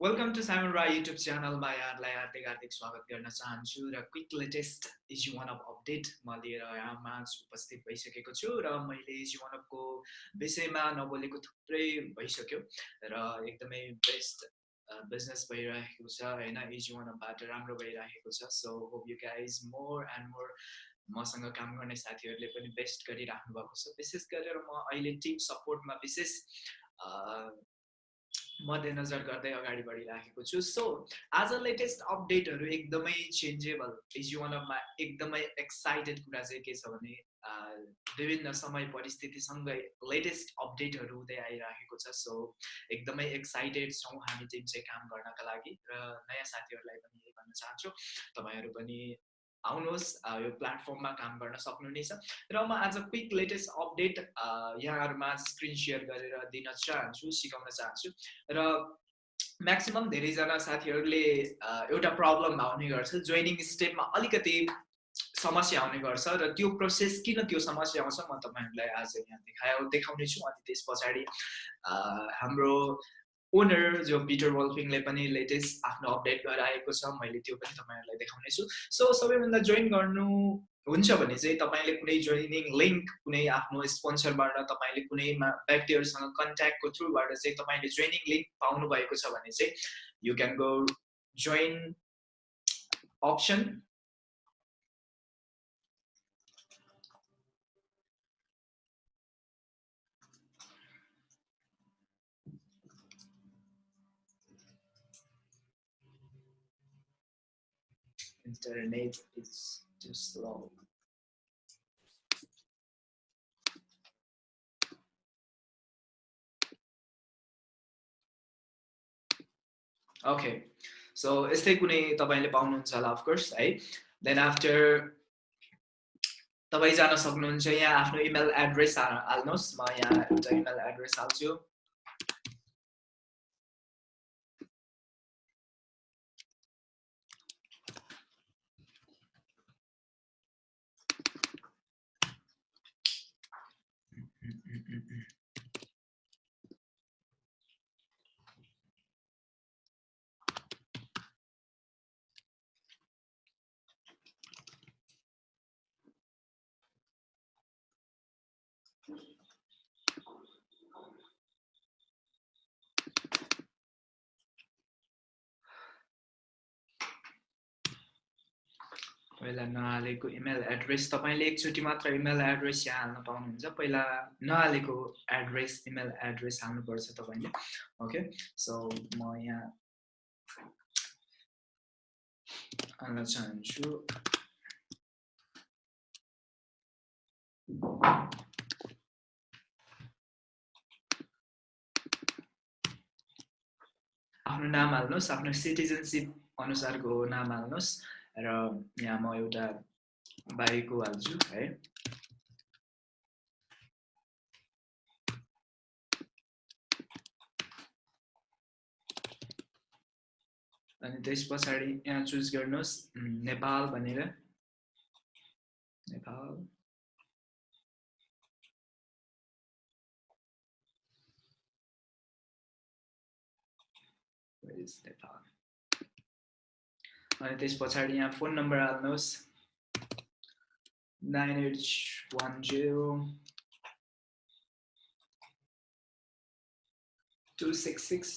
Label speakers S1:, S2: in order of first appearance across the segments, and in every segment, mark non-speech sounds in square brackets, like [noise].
S1: Welcome to Simon Rai YouTube च्यानलमा यहाँलाई हार्दिक हार्दिक स्वागत गर्न चाहन्छु र quick latest easy one of update म लिएर यहाँमा उपस्थित भइसकेको छु र मैले इजी वान अफको विषयमा नबोलेको थुप्रै भइसक्यो र एकदमै बेस्ट बिजनेस भइरहेको छ होइन इजी वान अफबाट राम्रो भइरहेको छ so hope you guys more and more मसँग काम गर्ने साथीहरूले पनि बेस्ट गरिराख्नु भएको छ. विशेष गरेर म अहिले टिम सपोर्टमा विशेष मध्यनजर गर्दै अगाडि बढिराखेको छु। सो आज लेटेस्ट अपडेटहरू एकदमै चेन्जेबल जीवनमा एकदमै एक्साइटेड कुरा चाहिँ के छ भने विभिन्न समय परिस्थितिसँगै लेटेस्ट अपडेटहरू हुँदै आइरहेको छ। सो एकदमै एक्साइटेड छौँ हामी टिम चाहिँ काम गर्नका लागि र नयाँ साथीहरूलाई पनि यही भन्न चाहन्छु। तपाईँहरू पनि आउनुहोस् यो प्लेटफर्ममा काम गर्न सक्नुहुनेछ र म आज क्विक लेटेस्ट अपडेट यहाँहरूमा स्क्रिन सेयर गरेर दिन चाहन्छु सिकाउन चाहन्छु। र म्याक्सिमम् धेरैजना साथीहरूले एउटा प्रब्लम आउने गर्छ। जोइनिङ स्टेपमा अलिकति समस्या आउने गर्छ र त्यो प्रोसेस किन त्यो समस्या आउँछ म तपाईँहरूलाई आज यहाँ देखाए देखाउने छु। अनि त्यस पछाडि हाम्रो ओनर जो पिटर वल्फिङले पनि लेटेस्ट आफ्नो अपडेट गराएको छ मैले त्यो पनि तपाईँहरूलाई देखाउने छु। सो सबैभन्दा जोइन गर्नु हुन्छ भने चाहिँ तपाईँले कुनै जोइनिङ लिङ्क कुनै आफ्नो स्पोन्सरबाट तपाईँले कुनै व्यक्तिहरूसँग कन्ट्याक्टको थ्रुबाट चाहिँ तपाईँले जोइनिङ लिङ्क पाउनु भएको छ भने चाहिँ you can go join option internet is too slow. Okay so यस्तै कुनै तपाईँले पाउनुहुन्छ होला अफकोर्स है। देन आफ्टर तपाईँ जान सक्नुहुन्छ यहाँ आफ्नो इमेल एड्रेस हाल्नुहोस्। म यहाँ एउटा इमेल एड्रेस हाल्छु। eu, eu, पहिला नहालेको इमेल एड्रेस तपाईँले एकचोटि मात्र इमेल एड्रेस यहाँ हाल्न पाउनुहुन्छ। पहिला नहालेको एड्रेस इमेल एड्रेस हाल्नुपर्छ तपाईँले। ओके सो म यहाँ हाल्न चाहन्छु। आफ्नो नाम हाल्नुहोस् आफ्नो सिटिजनसिप अनुसारको नाम हाल्नुहोस्। र यहाँ म एउटा बारीको हाल्छु है। अनि त्यस पछाडि यहाँ चुज गर्नुहोस् नेपाल भनेर। नेपाल। नेपाल अनि त्यस पछाडि यहाँ फोन नम्बर हाल्नुहोस्। Nine eight one zero two six six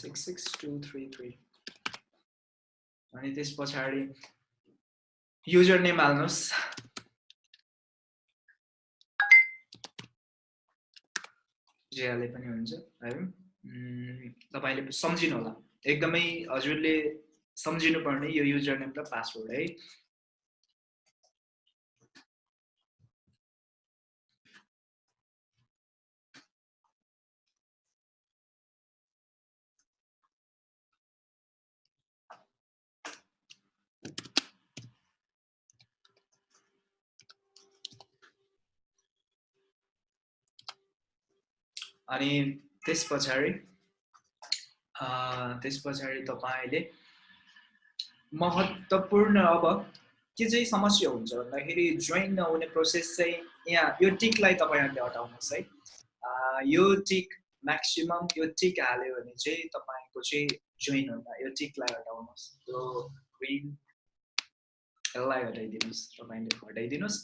S1: six six two three three. अनि त्यस पछाडि युजर नेम हाल्नुहोस्। जे हाले पनि हुन्छ है। तपाईँले सम्झिनु होला एकदमै हजुरले सम्झिनुपर्ने यो युजर नेम र पासवर्ड है। अनि त्यस पछाडि त्यस पछाडि तपाईँले महत्त्वपूर्ण अब के चाहिँ समस्या हुन्छ भन्दाखेरि जोइन नहुने प्रोसेस चाहिँ यहाँ यो टिकलाई तपाईँहरूले हटाउनुहोस् है। यो टिक म्याक्सिमम् यो टिक हाल्यो भने चाहिँ तपाईँको चाहिँ जोइन हुँदा यो टिकलाई हटाउनुहोस्। त्यो ग्रिन यसलाई हटाइदिनुहोस् तपाईँले हटाइदिनुहोस्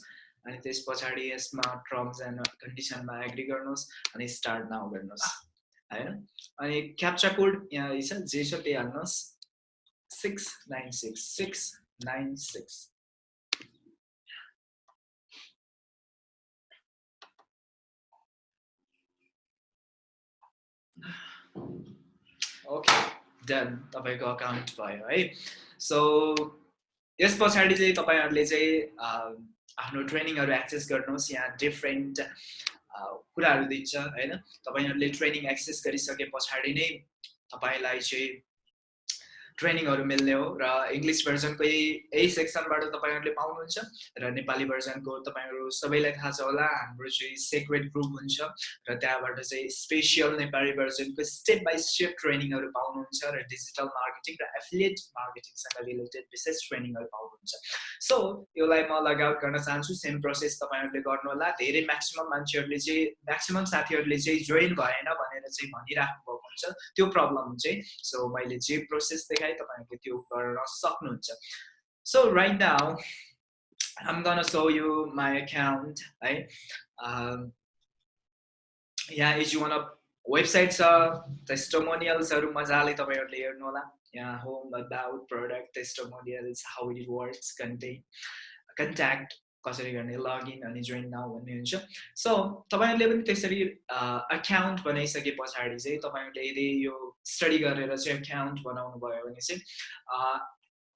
S1: अनि त्यस पछाडि यसमा टर्म्स एन्ड कन्डिसनमा एग्री गर्नुहोस् अनि स्टार्ट नाउ गर्नुहोस्। होइन? अनि क्याप्चा कोड यहाँ छ जे छ त्यही हाल्नुहोस्। Six nine six six nine six okay done तपाईँको अकाउन्ट भयो है? सो यस पछाडि चाहिँ तपाईँहरूले चाहिँ आफ्नो ट्रेनिङहरू एक्सेस गर्नुहोस्। यहाँ डिफ्रेन्ट कुराहरू दिन्छ होइन? तपाईँहरूले ट्रेनिङ एक्सेस गरिसके पछाडि नै तपाईँलाई चाहिँ ट्रेनिङहरू मिल्ने हो र इङ्ग्लिस भर्जनको यही यही सेक्सनबाट तपाईँहरूले पाउनुहुन्छ र नेपाली भर्जनको तपाईँहरू सबैलाई थाहा छ होला हाम्रो चाहिँ सेक्रेट ग्रुप हुन्छ र त्यहाँबाट चाहिँ स्पेसियल नेपाली भर्जनको स्टेप बाई स्टेप ट्रेनिङहरू पाउनुहुन्छ र डिजिटल मार्केटिङ र एफिलिएट मार्केटिङसँग रिलेटेड विशेष ट्रेनिङहरू पाउनुहुन्छ। सो यसलाई म लगआउट गर्न चाहन्छु सेम प्रोसेस तपाईँहरूले गर्नु होला धेरै म्याक्सिमम् मान्छेहरूले चाहिँ म्याक्सिमम् साथीहरूले चाहिँ जोइन भएन भनेर चाहिँ भनिराख्नु भएको हुन्छ। त्यो प्रब्लम चाहिँ सो मैले जे प्रोसेस देखाएँ तपाईँहरूले त्यो गर्न सक्नुहुन्छ so right now I'm gonna show you my account है यहाँ इज वान अफ वेबसाइट छ टेस्टोमोनियल्सहरू मजाले तपाईँहरूले हेर्नु होला यहाँ home about product testimonials how it works content contact कसरी गर्ने लगइन अनि जोइन नाउ भन्ने हुन्छ सो तपाईँहरूले पनि त्यसरी अकाउन्ट बनाइसके पछाडि चाहिँ तपाईँहरूले यदि यो स्टडी गरेर चाहिँ अकाउन्ट बनाउनु भयो भने चाहिँ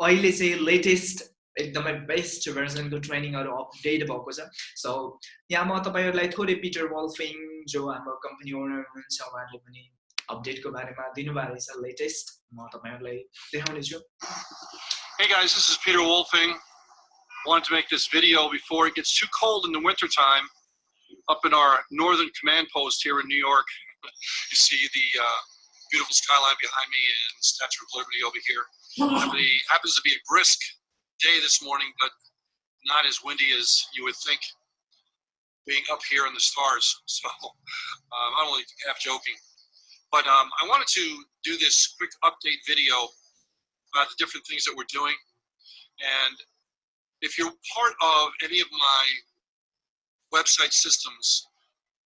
S1: अहिले चाहिँ लेटेस्ट एकदमै बेस्ट भर्जनको ट्रेनिङहरू अपडेट भएको छ सो यहाँ म तपाईँहरूलाई थोरै पिटर वल्फिङ जो हाम्रो कम्पनी ओनर हुनुहुन्छ उहाँहरूले पनि अपडेटको बारेमा दिनुभएको छ लेटेस्ट म तपाईँहरूलाई देखाउने छु
S2: Hey guys, this is Peter Wolfing. Wanted to make this video before it gets too cold in the wintertime up in our northern command post here in New York. You see the uh, beautiful skyline behind me and Statue of Liberty over here. It happens to be a brisk day this morning, but not as windy as you would think being up here in the stars. [laughs] So um, I'm only half joking. But um, I wanted to do this quick update video about the different things that we're doing. And if you're part of any of my website systems,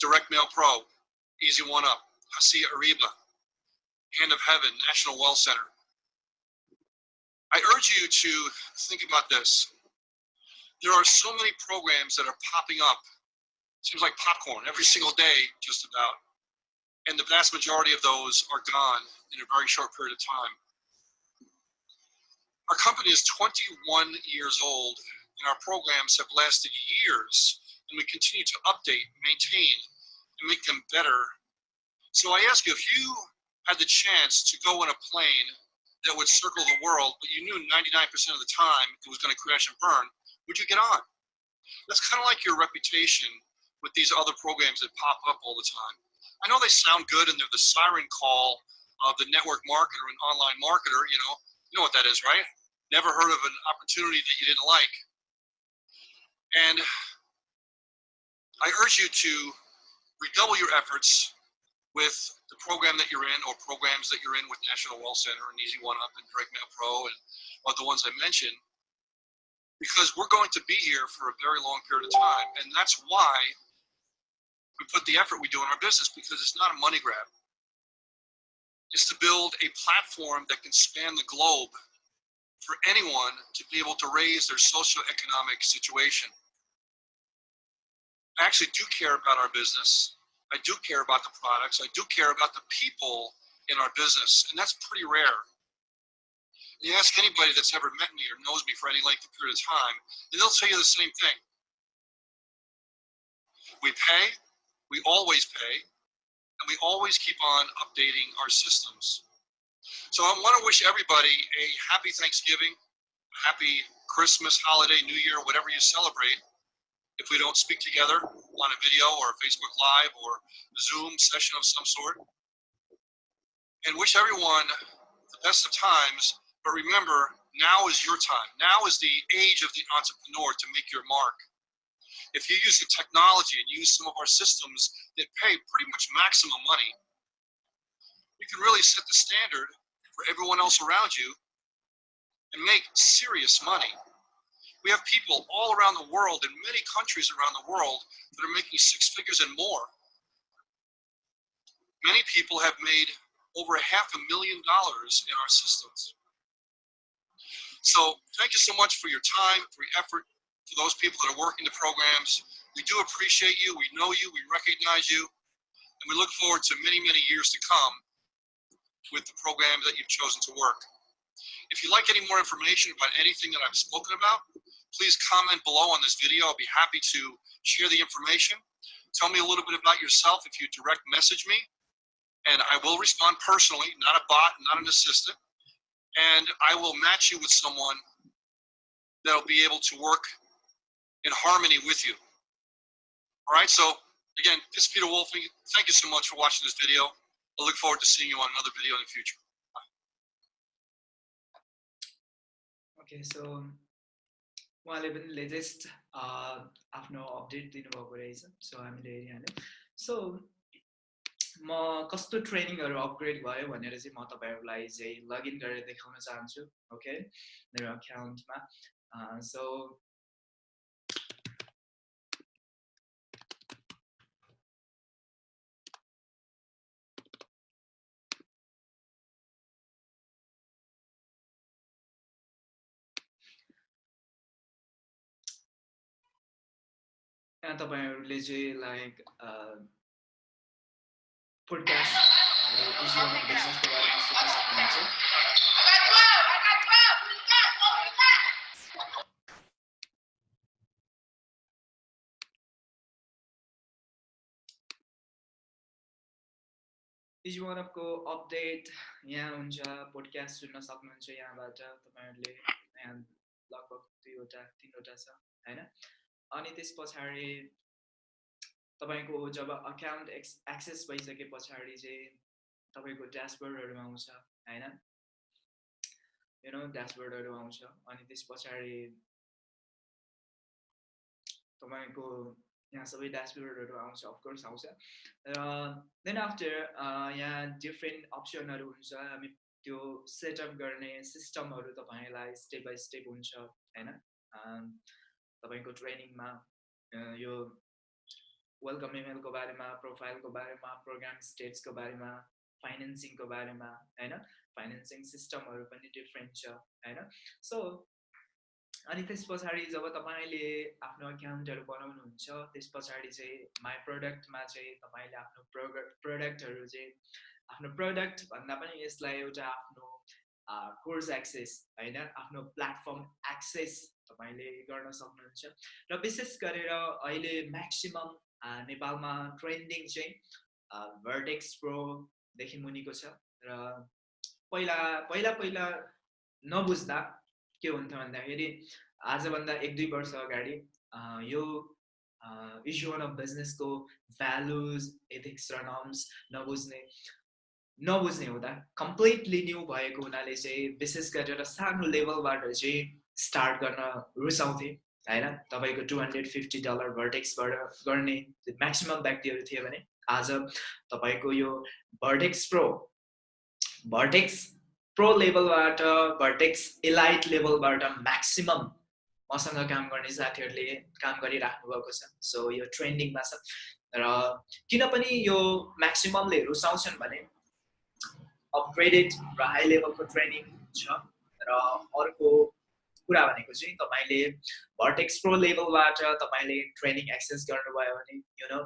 S2: Direct Mail Pro, Easy One Up, Hacia Ariba, Hand of Heaven, National Well Center, I urge you to think about this. There are so many programs that are popping up. Seems like popcorn every single day, just about. And the vast majority of those are gone in a very short period of time. Our company is 21 years old, and our programs have lasted years, and we continue to update, maintain, and make them better. So I ask you, if you had the chance to go in a plane that would circle the world, but you knew 99% of the time it was going to crash and burn, would you get on? That's kind of like your reputation with these other programs that pop up all the time. I know they sound good and they're the siren call of the network marketer and online marketer, you know, you know what that is, right? Never heard of an opportunity that you didn't like. And I urge you to redouble your efforts with the program that you're in or programs that you're in with National Well Center and Easy One Up and Direct Mail Pro and the ones I mentioned, because we're going to be here for a very long period of time. And that's why we put the effort we do in our business because it's not a money grab. It's to build a platform that can span the globe for anyone to be able to raise their socioeconomic situation. I actually do care about our business. I do care about the products. I do care about the people in our business, and that's pretty rare. You ask anybody that's ever met me or knows me for any length of period of time, and they'll tell you the same thing. We pay, we always pay, and we always keep on updating our systems. So I want to wish everybody a happy Thanksgiving, happy Christmas, holiday, New Year, whatever you celebrate. If we don't speak together on a video or a Facebook Live or Zoom session of some sort. And wish everyone the best of times, but remember, now is your time. Now is the age of the entrepreneur to make your mark. If you use the technology and use some of our systems that pay pretty much maximum money, you can really set the standard for everyone else around you and make serious money. We have people all around the world in many countries around the world that are making six figures and more. Many people have made over half a million dollars in our systems. So thank you so much for your time, for your effort, for those people that are working the programs. We do appreciate you, we know you, we recognize you, and we look forward to many, many years to come with the programs that you've chosen to work. If you'd like any more information about anything that I've spoken about, please comment below on this video. I'll be happy to share the information. Tell me a little bit about yourself if you direct message me and I will respond personally, not a bot, not an assistant, and I will match you with someone that'll be able to work in harmony with you. All right, so again, this is Peter Wolfing. Thank you so much for watching this video. I look forward to seeing you on another video in the future.
S1: Okay, so उहाँले पनि latest आफ्नो update दिनुभएको रहेछ so हामीले हेरिहाल्यौँ so म कस्तो ट्रेनिङहरू upgrade भयो भनेर चाहिँ म तपाईँहरूलाई चाहिँ लगइन गरेर देखाउन चाहन्छु ओके मेरो अकाउन्टमा सो तपाईँहरूले चाहिँ लाइक सक्नुहुन्छ? इज वान अफको अपडेट यहाँ हुन्छ पोडकास्ट सुन्न सक्नुहुन्छ यहाँबाट तपाईँहरूले यहाँ लगभग दुईवटा तिनवटा छ होइन? अनि त्यस पछाडि तपाईँको जब अकाउन्ट एक्स एक्सेस भइसके पछाडि चाहिँ तपाईँको ड्यासबोर्डहरू आउँछ होइन? नो ड्यासबोर्डहरू आउँछ। अनि त्यस पछाडि तपाईँको यहाँ सबै ड्यासबोर्डहरू आउँछ अफकोर्स आउँछ। र देन आफ्टर यहाँ डिफ्रेन्ट अप्सनहरू हुन्छ। हामी त्यो सेटअप गर्ने सिस्टमहरू तपाईँलाई स्टेप बाई स्टेप हुन्छ होइन? तपाईँको ट्रेनिङमा यो वेलकम इमेलको बारेमा प्रोफाइलको बारेमा प्रोग्राम स्टेट्सको बारेमा फाइनेन्सिङको बारेमा होइन? फाइनेन्सिङ सिस्टमहरू पनि डिफ्रेन्ट छ होइन? सो अनि त्यस पछाडि जब तपाईँले आफ्नो अकाउन्टहरू बनाउनुहुन्छ त्यस पछाडि चाहिँ माई प्रडक्टमा चाहिँ तपाईँले आफ्नो प्रोडक्ट प्रडक्टहरू चाहिँ आफ्नो प्रडक्ट भन्दा पनि यसलाई एउटा आफ्नो कोर्स एक्सेस होइन? आफ्नो प्लेटफर्म एक्सेस तपाईँले गर्न सक्नुहुन्छ। र विशेष गरेर अहिले म्याक्सिमम् नेपालमा ट्रेन्डिङ चाहिँ भर्टेक्स प्रोदेखि मुनिको छ। र पहिला पहिला पहिला नबुझ्दा के हुन्थ्यो भन्दाखेरि आजभन्दा एक दुई वर्ष अगाडि यो इस्यु अफ बिजनेसको भ्यालुज एथिक्स र नर्म्स नबुझ्ने नबुझ्ने हुँदा कम्प्लिटली न्यू भएको हुनाले चाहिँ विशेष गरेर सानो लेभलबाट चाहिँ स्टार्ट गर्न रुचाउँथे होइन? तपाईँको टु हन्ड्रेड फिफ्टी डलर भर्टेक्सबाट गर्ने म्याक्सिमम् व्यक्तिहरू थिए भने आज तपाईँको यो भर्टेक्स प्रो भर्टेक्स प्रो लेभलबाट भर्टेक्स इलाइट लेभलबाट म्याक्सिमम् मसँग काम गर्ने साथीहरूले काम गरिराख्नु भएको छ। सो यो ट्रेन्डिङमा छ। र किन पनि यो म्याक्सिममले रुचाउँछन् भने अपग्रेडेड र हाई लेभलको ट्रेनिङ छ र अर्को कुरा भनेको चाहिँ तपाईँले भर्टेक्स प्रो लेभलबाट तपाईँले ट्रेनिङ एक्सेस गर्नुभयो भने यु नो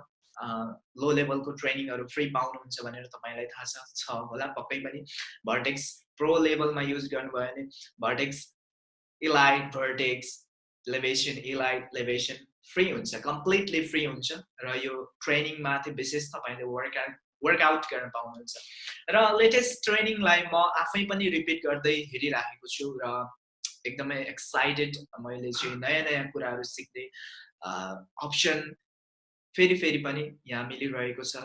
S1: लो लेभलको ट्रेनिङहरू फ्री पाउनुहुन्छ भनेर तपाईँलाई थाहा छ होला पक्कै पनि। भर्टेक्स प्रो लेभलमा युज गर्नुभयो भने vertex elite vertex elevation elite elevation free हुन्छ कम्प्लिटली फ्री हुन्छ र यो ट्रेनिङमाथि विशेष तपाईँले वर्कआउट वर्कआउट गर्न पाउनुहुन्छ। र लेटेस्ट ट्रेनिङलाई म आफै पनि रिपिट गर्दै हेरिराखेको छु र एकदमै एक्साइटेड मैले चाहिँ नयाँ नयाँ कुराहरू सिक्दै अप्सन फेरि फेरि पनि यहाँ मिलिरहेको छ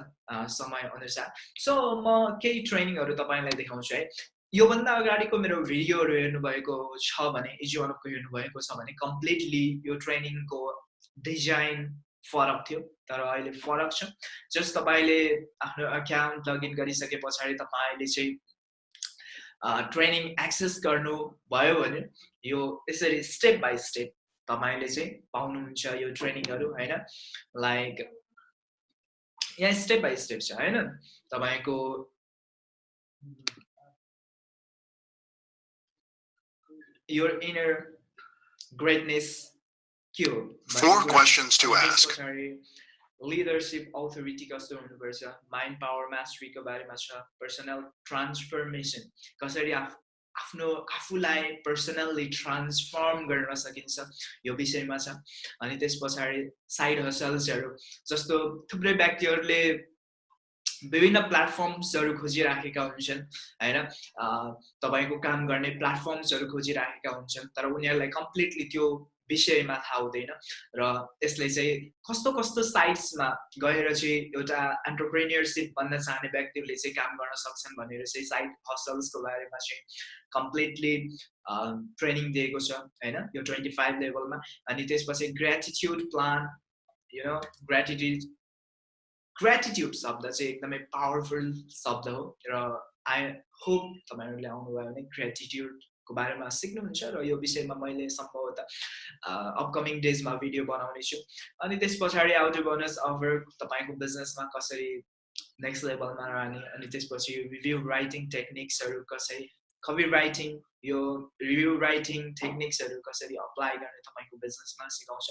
S1: समय अनुसार सो म केही ट्रेनिङहरू तपाईँलाई देखाउँछु है। योभन्दा अगाडिको मेरो भिडियोहरू हेर्नुभएको छ भने इजिवानको हेर्नुभएको छ भने कम्प्लिटली यो ट्रेनिङको डिजाइन फरक थियो तर अहिले फरक छ। जस्ट तपाईँले आफ्नो अकाउन्ट लगइन गरिसके पछाडि तपाईँले चाहिँ ट्रेनिङ एक्सेस गर्नुभयो भने यो यसरी स्टेप बाई स्टेप तपाईँले चाहिँ पाउनुहुन्छ यो ट्रेनिङहरू होइन? लाइक यहाँ स्टेप बाई स्टेप छ होइन? तपाईँको your inner greatness के हो?
S2: Four questions to ask.
S1: Leadership authority कस्तो हुनुपर्छ माइन्ड पावर मास्टरीको बारेमा छ पर्सनल ट्रान्सफर्मेसन कसरी आफ आफ्नो आफूलाई पर्सनल्ली ट्रान्सफर्म गर्न सकिन्छ यो विषयमा छ अनि त्यस पछाडि साइड हसल्सहरू जस्तो थुप्रै व्यक्तिहरूले विभिन्न प्लेटफर्म्सहरू खोजिराखेका हुन्छन् होइन तपाईँको काम गर्ने प्लेटफर्म्सहरू खोजिराखेका हुन्छन् तर उनीहरूलाई कम्प्लिटली त्यो विषयमा थाहा हुँदैन। र यसले चाहिँ कस्तो कस्तो साइट्समा गएर चाहिँ एउटा एन्टरप्रेनियरसिप बन्न चाहने व्यक्तिहरूले चाहिँ काम गर्न सक्छन् भनेर चाहिँ साइड हसल्सको बारेमा चाहिँ कम्प्लिटली ट्रेनिङ दिएको छ होइन? यो ट्वेन्टी फाइभ लेभलमा। अनि त्यसपछि gratitude plan you know gratitude gratitude शब्द चाहिँ एकदमै पावरफुल शब्द हो। र आई होप तपाईँहरूले आउनुभयो भने ग्रेटिट्युड को बारेमा सिक्नुहुन्छ र यो विषयमा मैले सम्भवतः अपकमिङ डेजमा भिडियो बनाउने छु। अनि त्यस पछाडि आउट बोनस अफर तपाईँको बिजनेसमा कसरी नेक्स्ट लेभलमा रहने अनि त्यसपछि रिभ्यू राइटिङ टेक्निक्सहरू कसरी कवि यो रिभ्यू राइटिङ टेक्निक्सहरू कसरी अप्लाई गर्ने तपाईँको बिजनेसमा सिकाउँछ।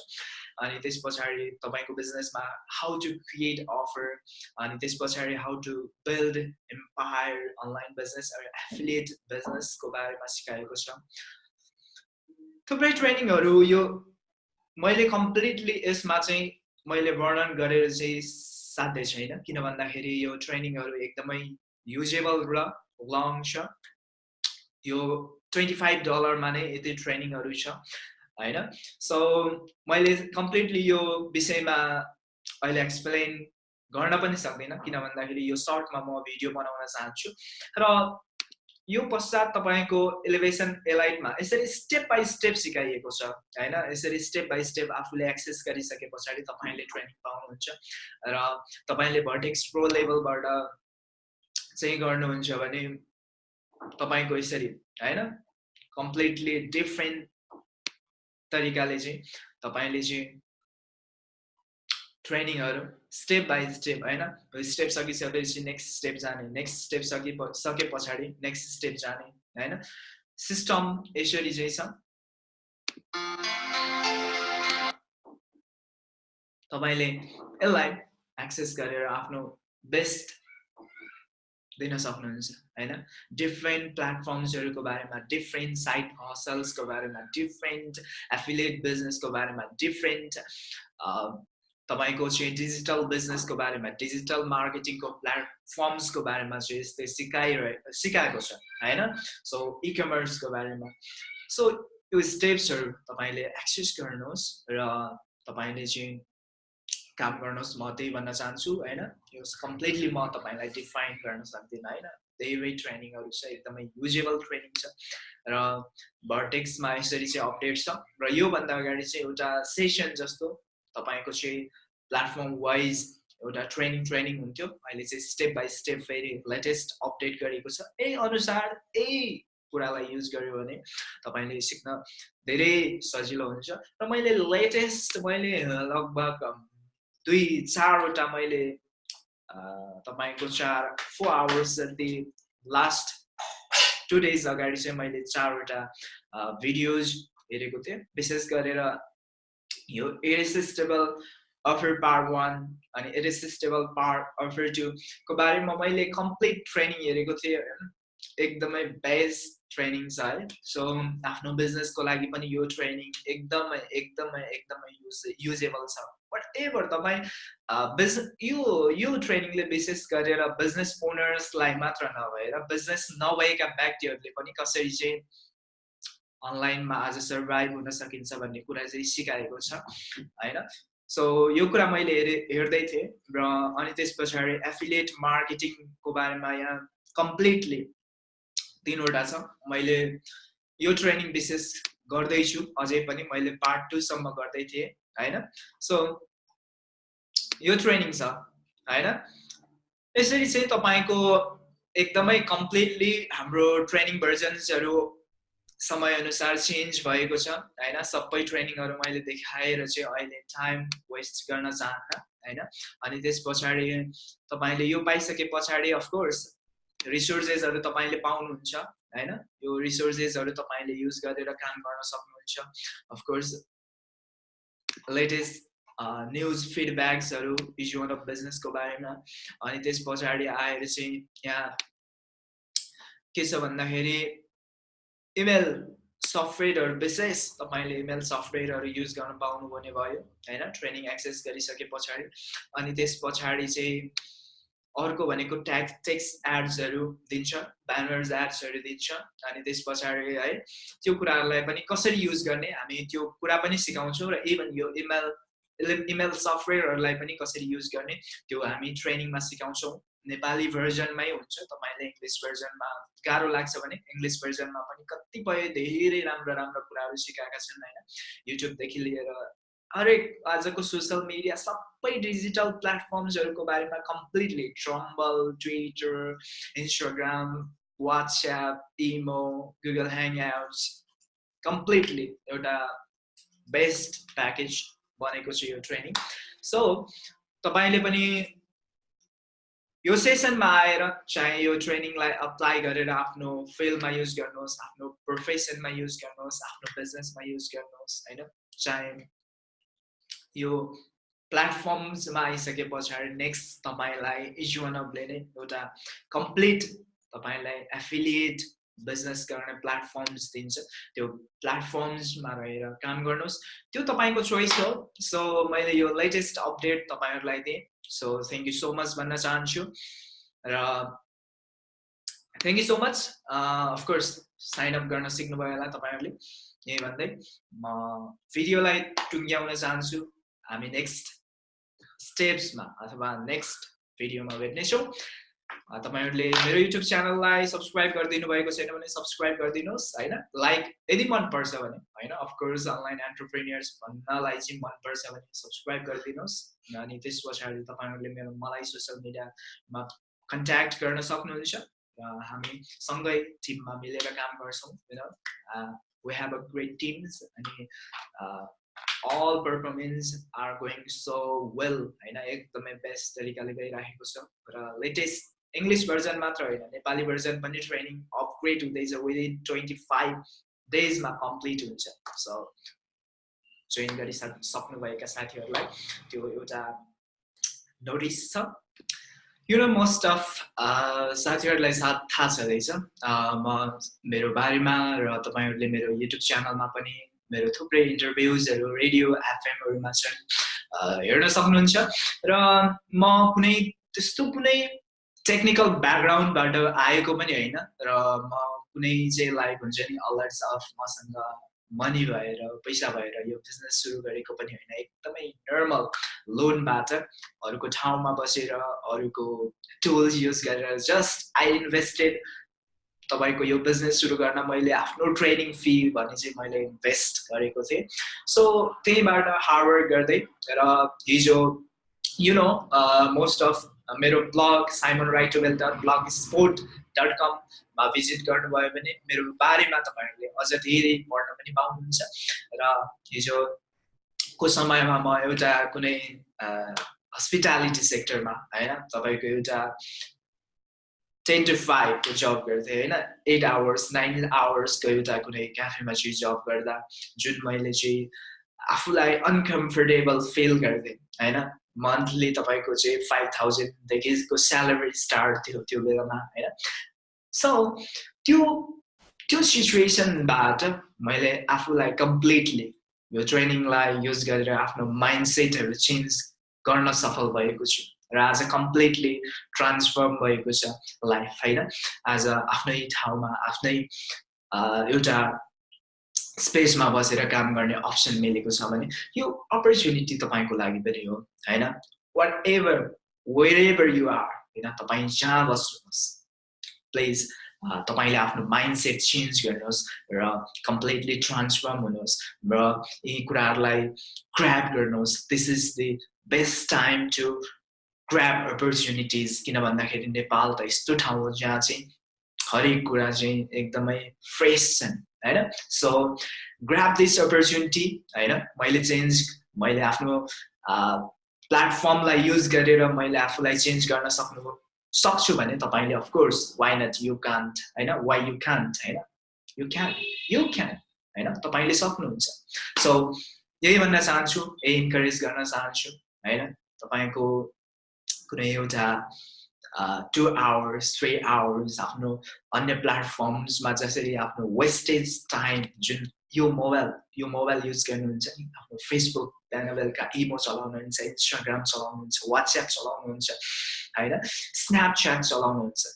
S1: अनि त्यस पछाडि तपाईँको बिजनेसमा हाउ टु क्रिएट अफर अनि त्यस पछाडि how to build empire online business affiliate बिजनेसको बारेमा सिकाएको छ। थुप्रै ट्रेनिङहरू यो मैले कम्प्लिटली यसमा चाहिँ मैले वर्णन गरेर चाहिँ साध्य छैन। किन भन्दाखेरि यो ट्रेनिङहरू एकदमै युजेबल र लङ छ। यो ट्वेन्टी फाइभ डलरमा नै यति ट्रेनिङहरू छ होइन? सो मैले कम्प्लिटली यो विषयमा अहिले एक्सप्लेन गर्न पनि सक्दिनँ किन भन्दाखेरि यो सर्टमा म भिडियो बनाउन चाहन्छु। र यो पश्चात तपाईँको इलिभेसन एलाइटमा यसरी स्टेप बाई स्टेप सिकाइएको छ होइन? यसरी स्टेप बाई स्टेप आफूले एक्सेस गरिसके पछाडि तपाईँले ट्रेनिङ पाउनुहुन्छ र तपाईँले भर्टेक्स प्रो लेभलबाट चाहिँ गर्नुहुन्छ भने तपाईँको यसरी होइन? कम्प्लिटली डिफ्रेन्ट तरिकाले चाहिँ तपाईँले चाहिँ ट्रेनिङहरू स्टेप बाई स्टेप होइन? स्टेप सकिसकेपछि नेक्स्ट स्टेप जाने नेक्स्ट स्टेप सकि सके पछाडि नेक्स्ट स्टेप जाने होइन? सिस्टम यसरी चाहिँ छ। तपाईँले यसलाई एक्सेस गरेर आफ्नो बेस्ट दिन सक्नुहुन्छ होइन? डिफ्रेन्ट प्लेटफर्म्सहरूको बारेमा डिफ्रेन्ट साइट हसल्सको बारेमा डिफ्रेन्ट एफिलिएट बिजनेसको बारेमा डिफ्रेन्ट तपाईँको चाहिँ डिजिटल बिजनेसको बारेमा डिजिटल मार्केटिङको प्लेटफर्म्सको बारेमा चाहिँ यस्तै सिकाइरहे सिकाएको छ होइन? सो इ कमर्सको बारेमा। सो यो स्टेप्सहरू तपाईँले एक्सेस गर्नुहोस् र तपाईँले चाहिँ काम गर्नुहोस् म त्यही भन्न चाहन्छु होइन? यो कम्प्लिटली म तपाईँलाई डिफाइन गर्न सक्दिनँ होइन? धेरै ट्रेनिङहरू छ एकदमै युजेबल ट्रेनिङ छ र भर्टेक्समा यसरी चाहिँ अपडेट छ र योभन्दा अगाडि चाहिँ एउटा सेसन जस्तो तपाईँको चाहिँ प्लेटफर्म वाइज एउटा ट्रेनिङ ट्रेनिङ हुन्थ्यो। अहिले चाहिँ स्टेप बाई स्टेप फेरि लेटेस्ट अपडेट गरेको छ। यही अनुसार यही कुरालाई युज गर्यो भने तपाईँले सिक्न धेरै सजिलो हुन्छ। र मैले लेटेस्ट मैले लगभग दुई चारवटा मैले तपाईँको चार फोर आवर्स जति लास्ट टु डेज अगाडि चाहिँ मैले चारवटा भिडियोज हेरेको थिएँ। विशेष गरेर यो इरेसिस्टेबल अफर पार्ट वान अनि इरेसिस्टेबल पार्ट अफर टूको बारेमा मैले कम्प्लिट ट्रेनिङ हेरेको थिएँ एकदमै बेस्ट ट्रेनिङ छ है। सो आफ्नो बिजनेसको लागि पनि यो ट्रेनिङ एकदमै एकदमै एकदमै युज युजेबल छ। बट एभर तपाईँ बिजनेस यो यो ट्रेनिङले विशेष गरेर बिजनेस ओनर्सलाई मात्र नभएर बिजनेस नभएका व्यक्तिहरूले पनि कसरी चाहिँ अनलाइनमा आज सर्भाइभ हुन सकिन्छ भन्ने कुरा चाहिँ सिकाएको छ होइन? सो यो कुरा मैले हेरे हेर्दै थिएँ र अनि त्यस पछाडि एफिलिएट मार्केटिङको बारेमा यहाँ कम्प्लिटली तिनवटा छ। मैले यो ट्रेनिङ विशेष गर्दैछु अझै पनि मैले पार्ट टूसम्म गर्दै थिएँ होइन? सो यो ट्रेनिङ छ होइन? यसरी चाहिँ तपाईँको एकदमै कम्प्लिटली हाम्रो ट्रेनिङ भर्जन्सहरू समयअनुसार चेन्ज भएको छ होइन? सबै ट्रेनिङहरू मैले देखाएर चाहिँ अहिले टाइम वेस्ट गर्न चाहन्न होइन? अनि त्यस पछाडि तपाईँले यो पाइसके पछाडि अफकोर्स रिसोर्सेसहरू तपाईँले पाउनुहुन्छ होइन? यो रिसोर्सेसहरू तपाईँले युज गरेर काम गर्न सक्नुहुन्छ अफकोर्स लेटेस्ट न्युज फिडब्याक्सहरू भिजुअल अफ बिजनेसको बारेमा। अनि त्यस पछाडि आएर चाहिँ यहाँ के छ भन्दाखेरि इमेल सफ्टवेयरहरू विशेष तपाईँले इमेल सफ्टवेयरहरू युज गर्न पाउनु भयो होइन? ट्रेनिङ एक्सेस गरिसके पछाडि। अनि त्यस पछाडि चाहिँ अर्को भनेको ट्याग टेक्स्ट एड्सहरू दिन्छ ब्यानर्स एड्सहरू दिन्छ। अनि त्यस पछाडि है त्यो कुराहरूलाई पनि कसरी युज गर्ने? हामी त्यो कुरा पनि सिकाउँछौँ र इभन यो इमेल इमेल सफ्टवेयरहरूलाई पनि कसरी युज गर्ने त्यो हामी ट्रेनिङमा सिकाउँछौँ। नेपाली भर्जनमै हुन्छ तपाईँले इङ्ग्लिस भर्जनमा गाह्रो लाग्छ भने इङ्ग्लिस भर्जनमा पनि कतिपय धेरै राम्रो राम्रो कुराहरू सिकाएका छन् होइन। युट्युबदेखि लिएर हरेक आजको सोसियल मिडिया सबै डिजिटल प्लेटफर्म्सहरूको बारेमा completely Tumblr Twitter Instagram WhatsApp imo Google Hangouts completely एउटा बेस्ट प्याकेज बनेको छ यो ट्रेनिङ सो तपाईँले पनि यो सेसनमा आएर चाहे यो ट्रेनिङलाई अप्लाई गरेर आफ्नो फिल्डमा युज गर्नुहोस् आफ्नो प्रोफेसनमा युज गर्नुहोस् आफ्नो बिजनेसमा युज गर्नुहोस् होइन? चाहे यो प्लेटफर्म्समा आइसके पछाडि नेक्स्ट तपाईँलाई अफले नै एउटा कम्प्लिट तपाईँलाई एफिलिएट बिजनेस गर्ने प्लेटफर्म्स दिन्छ त्यो प्लेटफर्म्समा रहेर काम गर्नुहोस्। त्यो तपाईँको चोइस हो। सो मैले यो लेटेस्ट अपडेट तपाईँहरूलाई दिएँ। So thank you so much भन्न चाहन्छु। र thank you so much of course sign up गर्न सिक्नुभयो होला तपाईँहरूले। यही भन्दै म भिडियोलाई टुङ्ग्याउन चाहन्छु। हामी नेक्स्ट स्टेप्समा अथवा नेक्स्ट भिडियोमा भेट्नेछौँ। तपाईँहरूले मेरो युट्युब च्यानललाई सब्सक्राइब गरिदिनु भएको छैन भने सब्सक्राइब गरिदिनुहोस् होइन? लाइक यदि मनपर्छ भने होइन? अफकोर्स अनलाइन एन्टरप्रेनियर्स भन्नलाई चाहिँ मनपर्छ भने सब्सक्राइब गरिदिनुहोस्। अनि त्यस पछाडि तपाईँहरूले मेरो मलाई सोसियल मिडियामा कन्ट्याक्ट गर्न सक्नुहुन्छ। र हामी सँगै टिममा मिलेर काम गर्छौँ होइन we have a great teams अनि all performance are going so well होइन? एकदमै बेस्ट तरिकाले गइराखेको छ। र लेटेस्ट इङ्ग्लिस भर्जन मात्र होइन नेपाली भर्जन पनि ट्रेनिङ अपग्रेड हुँदैछ विदिन ट्वेन्टी फाइभ डेजमा कम्प्लिट हुन्छ। सो जोइन गरिसक् सक्नुभएका साथीहरूलाई त्यो एउटा नोटिस छ। यु नो मोस्ट अफ साथीहरूलाई साथ थाहा छँदैछ। म मेरो बारेमा र तपाईँहरूले मेरो युट्युब च्यानलमा पनि मेरो थुप्रै इन्टरभ्युजहरू रेडियो एफएमहरूमा छन्। हेर्न सक्नुहुन्छ। र म कुनै त्यस्तो कुनै टेक्निकल ब्याकग्राउन्डबाट आएको पनि होइन र म कुनै चाहिँ लाइक हुन्छ नि अलर्ट्स अफ मसँग मनी भएर पैसा भएर यो बिजनेस सुरु गरेको पनि होइन। एकदमै नर्मल लोनबाट अरूको ठाउँमा बसेर अरूको टुल्स युज गरेर जस्ट आई इन्भेस्टेड तपाईँको यो बिजनेस सुरु गर्न मैले आफ्नो ट्रेनिङ फी भने चाहिँ मैले इन्भेस्ट गरेको थिएँ। सो त्यहीबाट हार्डवर्क गर्दै र हिजो यु नो मोस्ट अफ मेरो ब्लग साइमन राइटोवेल डट ब्लग स्पोर्ट डट कममा भिजिट गर्नुभयो भने मेरो बारेमा तपाईँहरूले अझ धेरै पढ्न पनि पाउनुहुन्छ। र हिजोको समयमा म एउटा कुनै हस्पिटालिटी सेक्टरमा होइन तपाईँको एउटा टेन टु फाइभको जब गर्थेँ होइन एट आवर्स नाइन आवर्सको एउटा कुनै क्याफेमा चाहिँ जब गर्दा जुन मैले चाहिँ आफूलाई अनकम्फर्टेबल फिल गर्थेँ होइन मन्थली तपाईँको चाहिँ फाइभ थाउजन्डदेखिको स्यालेरी स्टार्ट थियो त्यो बेलामा होइन? सो त्यो त्यो सिचुएसनबाट मैले आफूलाई कम्प्लिटली यो ट्रेनिङलाई युज गरेर आफ्नो माइन्ड सेटहरू चेन्ज गर्न सफल भएको छु र आज कम्प्लिटली ट्रान्सफर्म भएको छ लाइफ होइन? आज आफ्नै ठाउँमा आफ्नै एउटा स्पेसमा बसेर काम गर्ने अप्सन मिलेको छ भने यो अपर्च्युनिटी तपाईँको लागि पनि हो होइन? Whatever wherever you are होइन? तपाईँ जहाँ बस्नुहोस्। प्लिज तपाईँले आफ्नो माइन्ड सेट चेन्ज गर्नुहोस् र कम्प्लिटली ट्रान्सफर्म हुनुहोस् र यी कुराहरूलाई क्राप गर्नुहोस्। This is the best time to grab opportunities किन भन्दाखेरि नेपाल त यस्तो ठाउँ हो जहाँ चाहिँ हरेक कुरा चाहिँ एकदमै फ्रेस छन्। होइन? सो ग्राप दिस अपर्च्युनिटी होइन? मैले चेन्ज मैले आफ्नो प्लेटफर्मलाई युज गरेर मैले आफूलाई चेन्ज गर्न सक्नु सक्छु भने तपाईँले of course why not you can't होइन? वाइ यु कान्ट होइन? यु क्यान यु क्यान होइन? तपाईँले सक्नुहुन्छ। सो यही भन्न चाहन्छु यही इन्करेज गर्न चाहन्छु होइन? तपाईँको कुनै एउटा टु आवर्स थ्री आवर्स आफ्नो अन्य प्लेटफर्म्समा जसरी आफ्नो वेस्टेज टाइम जुन यो मोबाइल यो मोबाइल युज गर्नुहुन्छ नि आफ्नो फेसबुक बिहान बेलुका इमो चलाउनुहुन्छ इन्स्टाग्राम चलाउनुहुन्छ वाट्सएप चलाउनुहुन्छ होइन? स्न्यापच्याट चलाउनुहुन्छ।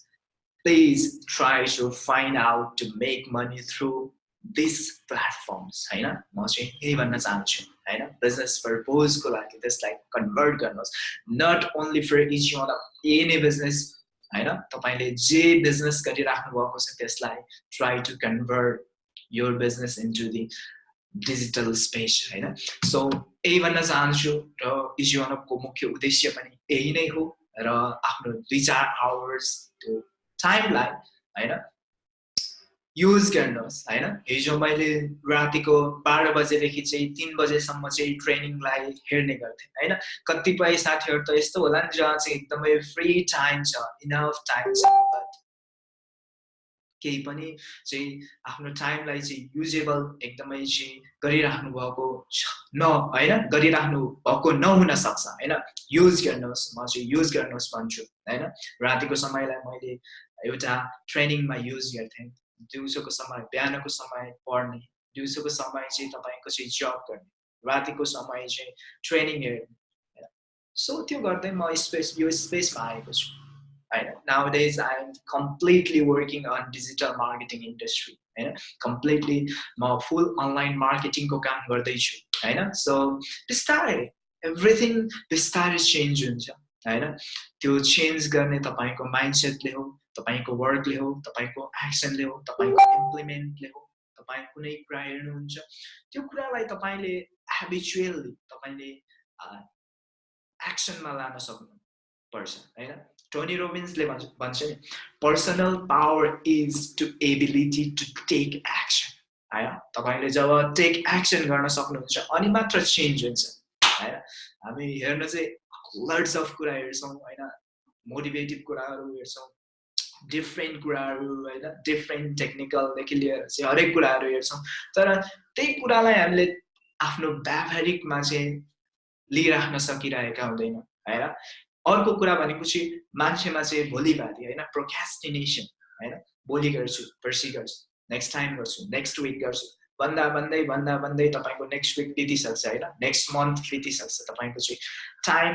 S1: Please try to find out to make money through this platforms होइन? म चाहिँ यही भन्न चाहन्छु होइन? बिजनेस पर्पोजको लागि त्यसलाई कन्भर्ट गर्नुहोस्। Not only for each one any business होइन? तपाईँले जे बिजनेस गरिराख्नु भएको छ त्यसलाई try to convert your business into the digital space होइन? सो यही भन्न चाहन्छु र इजिवानपको मुख्य उद्देश्य पनि यही नै हो र आफ्नो दुई चार आवर्स त्यो टाइमलाई होइन? युज गर्नुहोस् होइन? हिजो मैले रातिको बाह्र बजेदेखि चाहिँ तिन बजेसम्म चाहिँ ट्रेनिङलाई हेर्ने गर्थेँ होइन? कतिपय साथीहरू त यस्तो होला नि जहाँ चाहिँ एकदमै फ्री टाइम छ इनफ टाइम छ केही पनि चाहिँ आफ्नो टाइमलाई चाहिँ युजेबल एकदमै चाहिँ गरिराख्नु भएको न होइन? गरिराख्नु भएको नहुन सक्छ होइन? युज गर्नुहोस् म चाहिँ युज गर्नुहोस् भन्छु होइन? रातिको समयलाई मैले एउटा ट्रेनिङमा युज गर्थेँ। दिउँसोको समय बिहानको समय पढ्ने दिउँसोको समय चाहिँ तपाईँको चाहिँ जब गर्ने रातिको समय चाहिँ ट्रेनिङ हेर्ने। सो त्यो गर्दै म स्पेस यो स्पेसमा आएको छु। होइन? Nowadays I'm completely working on digital marketing industry होइन? कम्प्लिटली म फुल अनलाइन मार्केटिङको काम गर्दैछु होइन? सो बिस्तारै एभ्रिथिङ बिस्तारै चेन्ज हुन्छ होइन? त्यो चेन्ज गर्ने तपाईँको माइन्डसेटले हो तपाईँको वर्कले हो तपाईँको एक्सनले हो तपाईँको इम्प्लिमेन्टले हो तपाईँ कुनै कुरा हेर्नुहुन्छ त्यो कुरालाई तपाईँले हेबिचुअल्ली तपाईँले एक्सनमा लान सक्नु पर्छ होइन? टोनी रोबिन्सले भन्छ भन्छ नि personal power is to ability to take action होइन? तपाईँले जब टेक एक्सन गर्न सक्नुहुन्छ अनि मात्र चेन्ज हुन्छ होइन? हामी हेर्न चाहिँ लर्ड्स अफ कुरा हेर्छौँ होइन? मोटिभेटिभ कुराहरू हेर्छौँ डिफ्रेन्ट कुराहरू होइन डिफ्रेन्ट टेक्निकलदेखि लिएर चाहिँ हरेक कुराहरू हेर्छौँ। तर त्यही कुरालाई हामीले आफ्नो व्यावहारिकमा चाहिँ लिइराख्न सकिरहेका हुँदैन होइन? अर्को कुरा भनेपछि मान्छेमा चाहिँ भोलिभाति होइन प्रोक्यास्टिनेसन होइन? भोलि गर्छु पर्सि गर्छु नेक्स्ट टाइम गर्छु नेक्स्ट विक गर्छु। भन्दा भन्दै भन्दा भन्दै तपाईँको नेक्स्ट विक बितिसक्छ होइन? नेक्स्ट मन्थ बितिसक्छ तपाईँको चाहिँ टाइम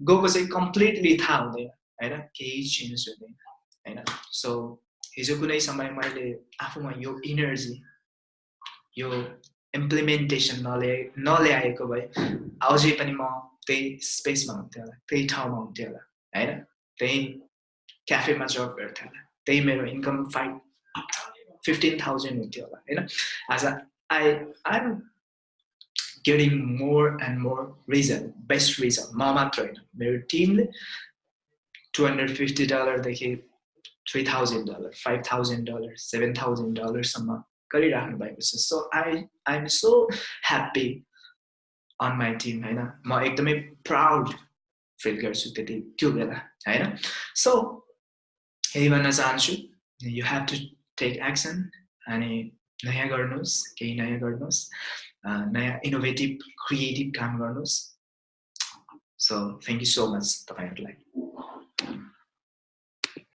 S1: गएको चाहिँ कम्प्लिटली थाहा हुँदैन होइन? केही चेन्ज हुँदैन। होइन सो हिजो कुनै समय मैले आफूमा यो इनर्जी यो इम्प्लिमेन्टेसन नल्याए नल्याएको भए अझै पनि म त्यही स्पेसमा हुन्थ्यो होला त्यही ठाउँमा हुन्थ्यो होला होइन त्यही क्याफेमा जब गर्थ्यो होला त्यही मेरो इन्कम फाइभ फिफ्टिन थाउजन्ड हुन्थ्यो होला होइन as a I I'm getting more and more reason best reason म मात्र होइन मेरो टिमले two hundred fifty डलरदेखि three thousand dollar five thousand dollar seven thousand डलरसम्म गरिराख्नु भएको छ। So I I'm so happy on my team होइन? म एकदमै प्राउड फिल गर्छु त्यति त्यो बेला होइन? सो यही भन्न चाहन्छु you have to take action अनि नयाँ गर्नुहोस् केही नयाँ गर्नुहोस् नयाँ इनोभेटिभ क्रिएटिभ काम गर्नुहोस्। So thank you so much तपाईँहरूलाई।